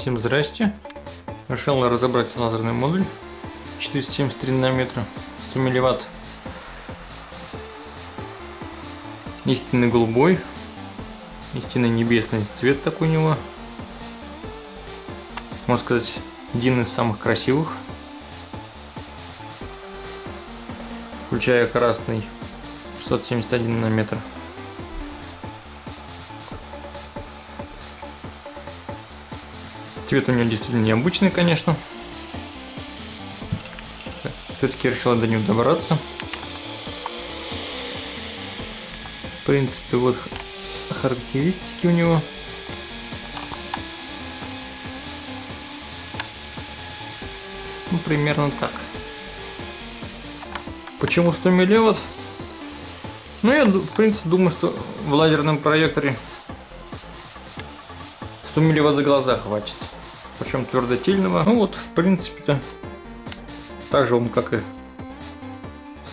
Всем здрасте. Решил разобрать лазерный модуль 473 нанометра, 100 милливатт. Истинный голубой, истинный небесный цвет такой у него. Можно сказать, один из самых красивых. Включая красный 671 нанометр. Цвет у него действительно необычный, конечно. Все-таки решила до него добраться. В принципе, вот характеристики у него. Ну, примерно так. Почему 100 милливатт? Ну, я, в принципе, думаю, что в лазерном проекторе 100 милливатт за глаза хватит причем твердотельного. Ну вот, в принципе-то, также он, как и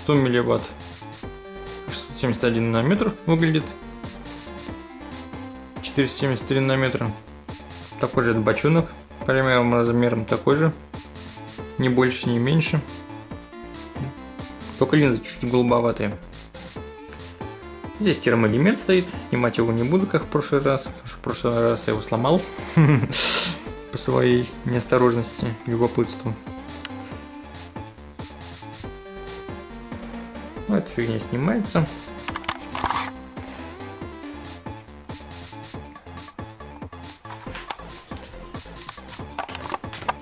100 милливатт, 671 нанометр выглядит. 473 нанометра. Такой же бочонок, примером размером такой же. Не больше, не меньше. Только линзы чуть-чуть голубоватые. Здесь термоэлемент стоит, снимать его не буду, как в прошлый раз, потому что в прошлый раз я его сломал. по своей неосторожности, любопытству. Ну, эта фигня снимается.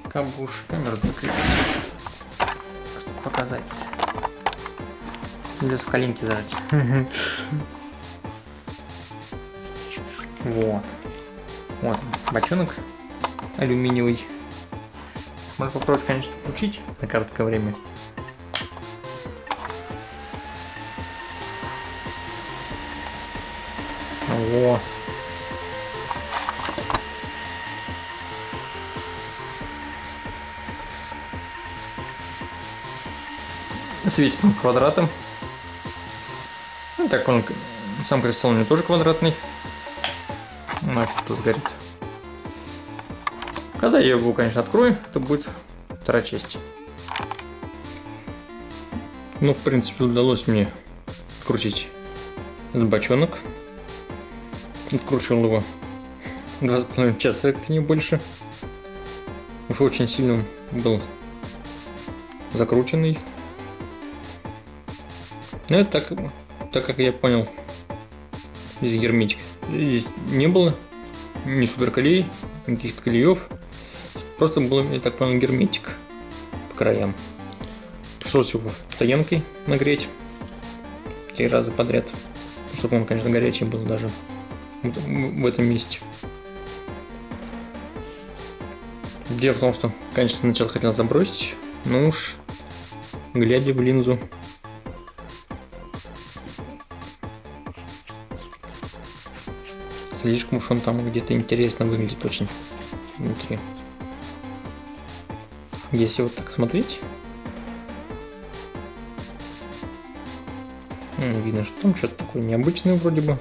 Кабуш, камеру закрепить, чтобы показать. Придется в коленки зажать. Вот. Вот бочонок алюминиевый. Можно попробовать, конечно, включить на короткое время. Во. Светит он квадратом. Ну, так он, сам кристалл у него тоже квадратный. Нафиг тут сгорит. Когда я его, конечно, открою, это будет вторая часть. Ну, в принципе, удалось мне открутить этот бочонок. Откручивал его два с половиной часа, как не больше. Уж очень сильно был закрученный. Но это так, так как я понял, здесь герметик. Здесь не было ни суперклей, никаких клеев. Просто был, я так понял, герметик по краям. Пришлось его стоянкой нагреть три раза подряд, чтобы он, конечно, горячий был даже в этом месте. Дело в том, что, конечно, сначала хотел забросить, но уж глядя в линзу, слишком уж он там где-то интересно выглядит очень внутри. Если вот так смотреть, ну, видно, что там что-то такое необычное вроде бы.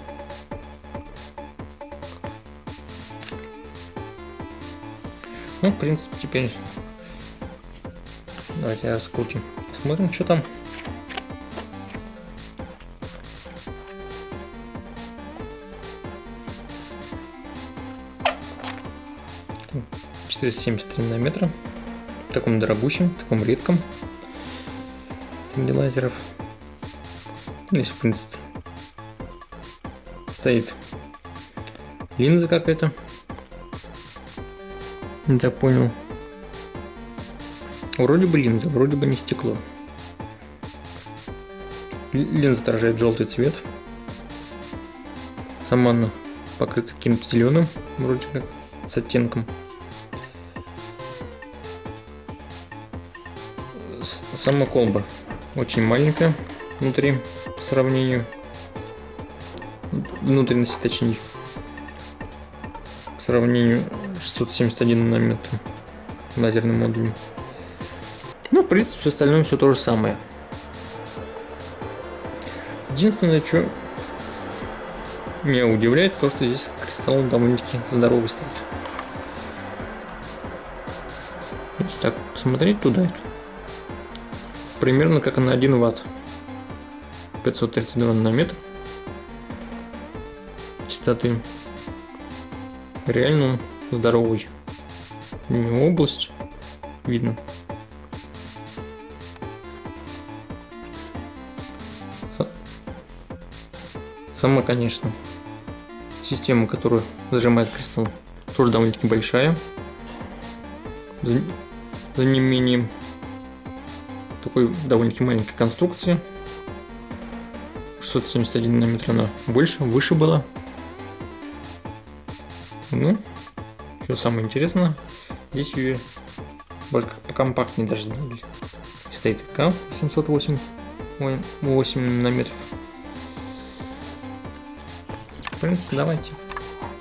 Ну, в принципе, теперь давайте раскрутим. Посмотрим, что там. Четыреста семьдесят три нанометра таком дорогущем, таком редком среди лазеров. Здесь, в принципе, стоит линза какая-то. Не так понял. Вроде бы линза, вроде бы не стекло. Линза отражает желтый цвет. Сама она покрыта каким-то зеленым, вроде как, с оттенком. Сама колба очень маленькая внутри по сравнению. Внутренности точнее. По сравнению 671 нанометр лазерным модулем. Ну, в принципе, все остальное все то же самое. Единственное, что меня удивляет, то, что здесь кристалл довольно-таки здоровый стоит. Если так посмотреть туда, примерно как на 1 ватт. 532 нанометр частоты. Реально здоровый. область видно. Сама, конечно, система, которую зажимает кристалл, тоже довольно-таки большая. За, за неимением такой довольно-таки маленькой конструкции. 671 нанометр она больше, выше была. Ну, что самое интересное, здесь ее больше покомпактнее даже сделали. Стоит КАМ 708 8 нанометров. В принципе, давайте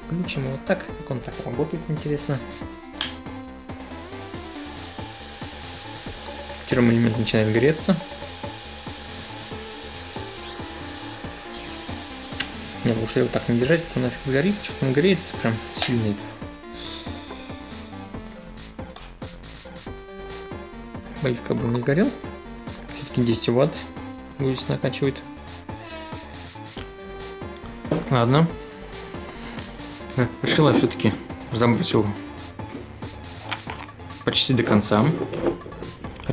включим его так, как он так работает, интересно. Термоэлемент начинает греться. Не, лучше его так не держать, то нафиг сгорит, что-то он греется прям сильно. Боюсь, как бы не сгорел. Все-таки 10 ватт здесь накачивает. Ладно. Решила все-таки забрать его почти до конца.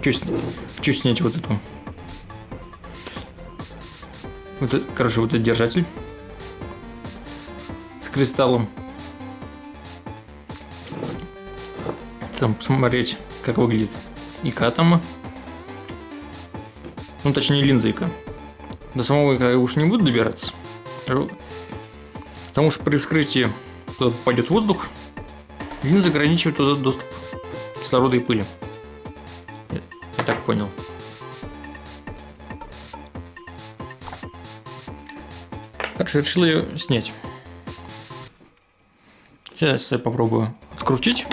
Хочу, хочу снять вот эту. Вот это, короче, вот этот держатель с кристаллом. Там посмотреть, как выглядит ИК там. Ну, точнее, линза ИК. До самого ИК я уж не буду добираться. Потому что при вскрытии туда попадет воздух, линза ограничивает туда доступ кислорода и пыли так понял. Короче, решил ее снять. Сейчас я попробую открутить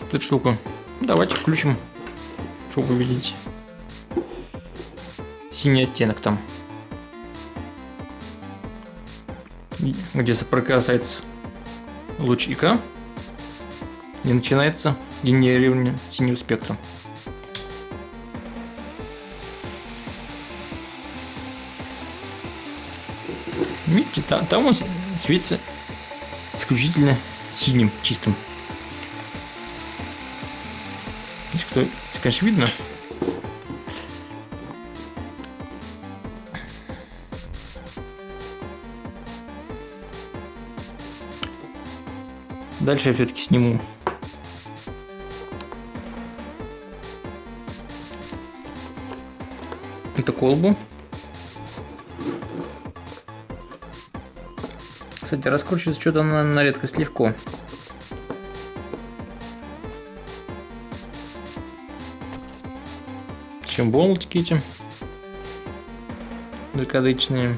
эту штуку. Давайте включим, чтобы увидеть синий оттенок там. Где соприкасается луч ИК и начинается генерирование синего спектра. Видите, там, там он светится исключительно синим, чистым. Здесь, кто, конечно, видно. Дальше я все-таки сниму эту колбу. Кстати, раскручивается что-то на, на редкость легко. Чем болтики эти закадычные.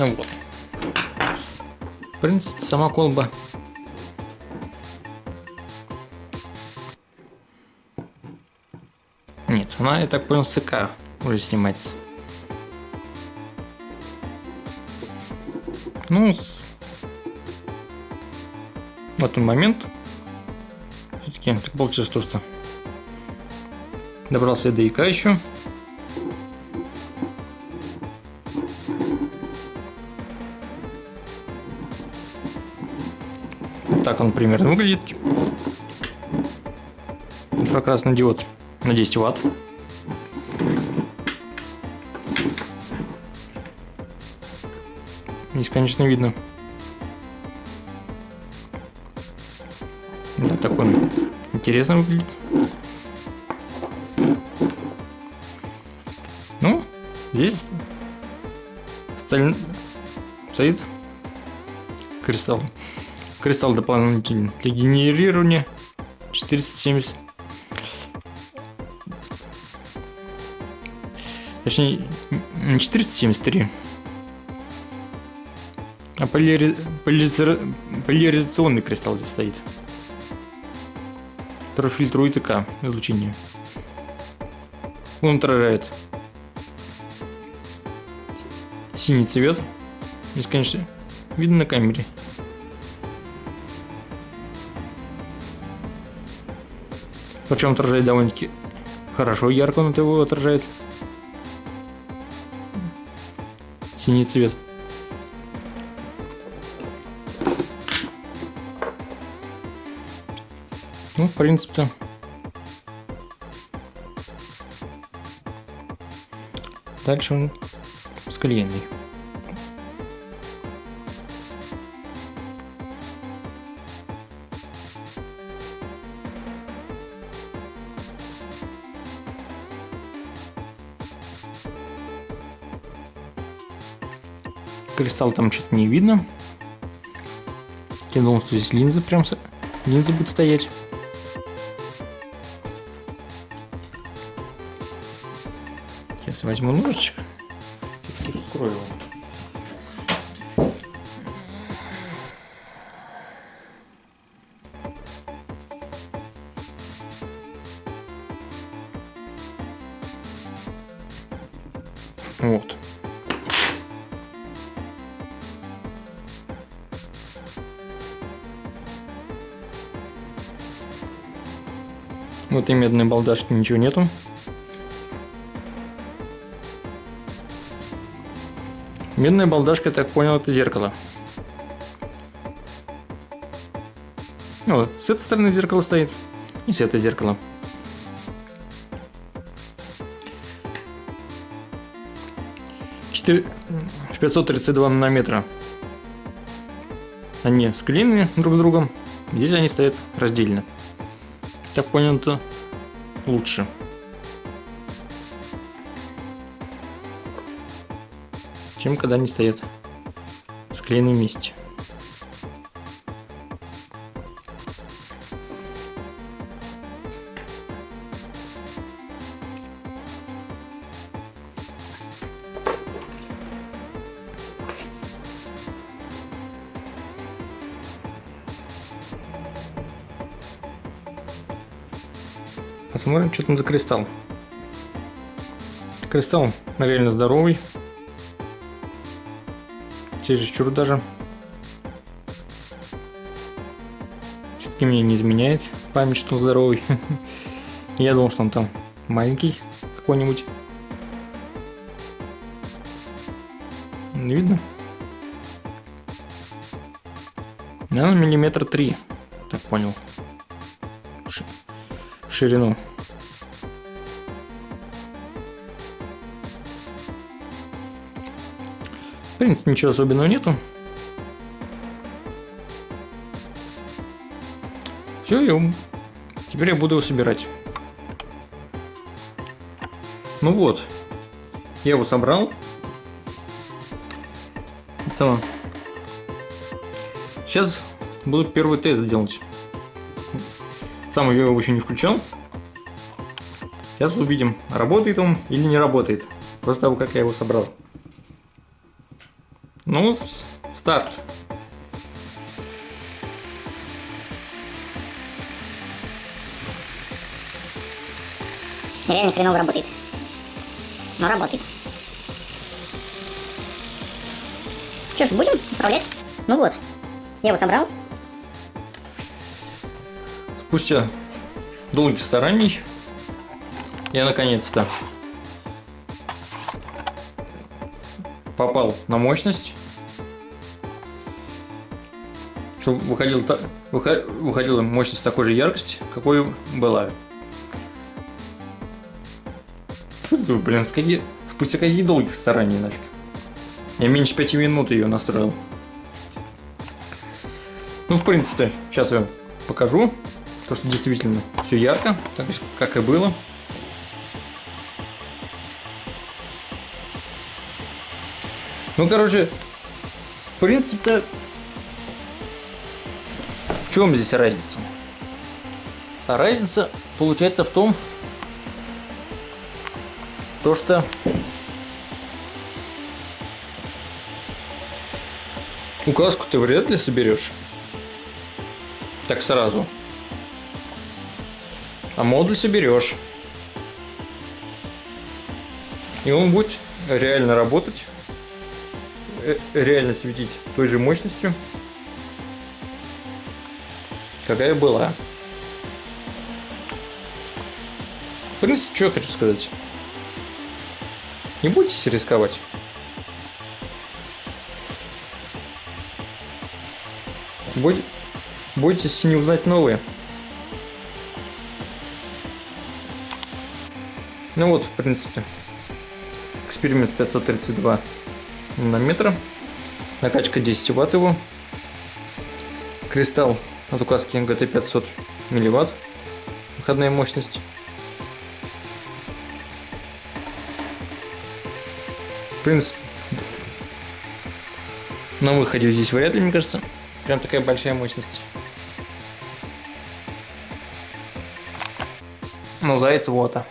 Ну вот. В принципе, сама колба Нет, она, я так понял, с уже снимается. Ну, с... в этот момент все-таки так получилось то, что добрался до ИК еще. Он примерно выглядит. Инфракрасный диод на 10 ватт. Здесь, конечно, видно. Да, так он интересно выглядит. Ну, здесь сталь... стоит кристалл. Кристалл дополнительный для генерирования 470. Точнее, не 473. А полири... полизер... поляризационный кристалл здесь стоит. Который фильтрует ИК излучение. Он отражает синий цвет. Здесь, конечно, видно на камере. Причем отражает довольно-таки хорошо, ярко он его отражает. Синий цвет. Ну, в принципе, дальше он склеенный. Кристалл там что-то не видно. Я думал, что здесь линзы прям линзы будут стоять. Сейчас возьму ножичек. Вскрою его. В этой медной балдашке ничего нету. Медная балдашка, я так понял, это зеркало. Вот, с этой стороны зеркало стоит, и с этой зеркало. Четыре... 532 нанометра. Они склеены друг с другом. Здесь они стоят раздельно. Так понял, это лучше. чем когда они стоят в склеенном Посмотрим, что там за кристалл. Кристалл реально здоровый чересчур даже. Все-таки мне не изменяет память, что он здоровый. Я думал, что он там маленький какой-нибудь. Не видно? Наверное, миллиметр три, так понял. В ширину. принципе, ничего особенного нету. Все, я... теперь я буду его собирать. Ну вот, я его собрал. Целом. Сейчас буду первый тест делать. Сам я его еще не включал. Сейчас увидим, работает он или не работает. После того, как я его собрал. Ну, старт. Реально хреново работает. Но работает. Что ж, будем исправлять? Ну вот, я его собрал. Спустя долгих стараний я наконец-то попал на мощность чтобы выходила, выходила мощность такой же яркости, какой была. Блин, с какие, спустя какие долгих стараний нафиг. Я меньше пяти минут ее настроил. Ну, в принципе, сейчас я покажу, то, что действительно все ярко, так как и было. Ну, короче, в принципе, в чем здесь разница? А разница получается в том, то что указку ты вряд ли соберешь так сразу. А модуль соберешь. И он будет реально работать, э, реально светить той же мощностью, какая была. В принципе, что я хочу сказать. Не бойтесь рисковать. Бой- Бойтесь не узнать новые. Ну вот, в принципе, эксперимент 532 нанометра. Накачка 10 ватт его. Кристалл от указки ГТ 500 милливатт. Выходная мощность. В принципе, на выходе здесь вряд ли, мне кажется, прям такая большая мощность. Ну, заяц вот. а.